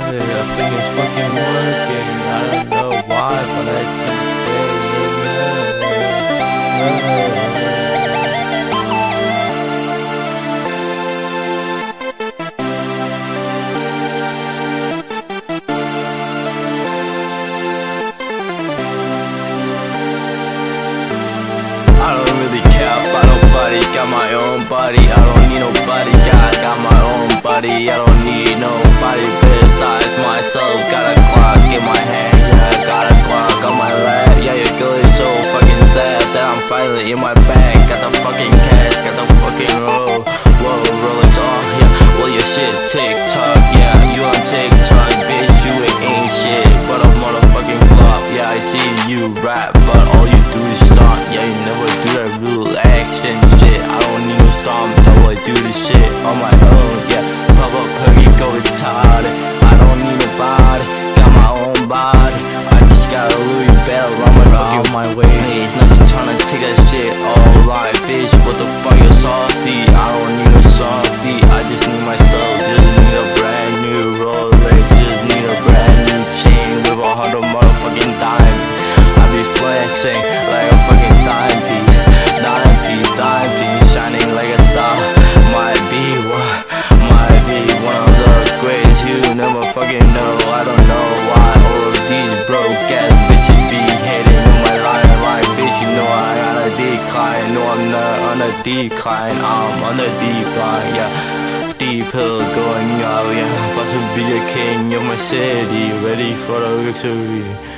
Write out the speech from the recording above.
got. I think it's fucking working. I don't know why, but I keep got my own body I don't need nobody, I got my own body I don't need nobody I'm finally in my bag. Got the fucking cash, got the fucking roll. Whoa, Rolex on, yeah, well your shit TikTok, yeah, you on TikTok, bitch, you ain't shit. But a motherfucking flop, yeah, I see you rap, but all you do is stunt, yeah, you never do that real action shit. I don't need no stomp, though I do this shit on my own, yeah. Pop up, hurry, go retarded. I don't need nobody, got my own body. I just got a Louis Bell on my fucking my way It's nothing tryna take that shit all right, bitch What the fuck, you softy? I don't need a softy decline, I'm on a decline, yeah Deep hill going out, yeah About to be a king of my city Ready for the victory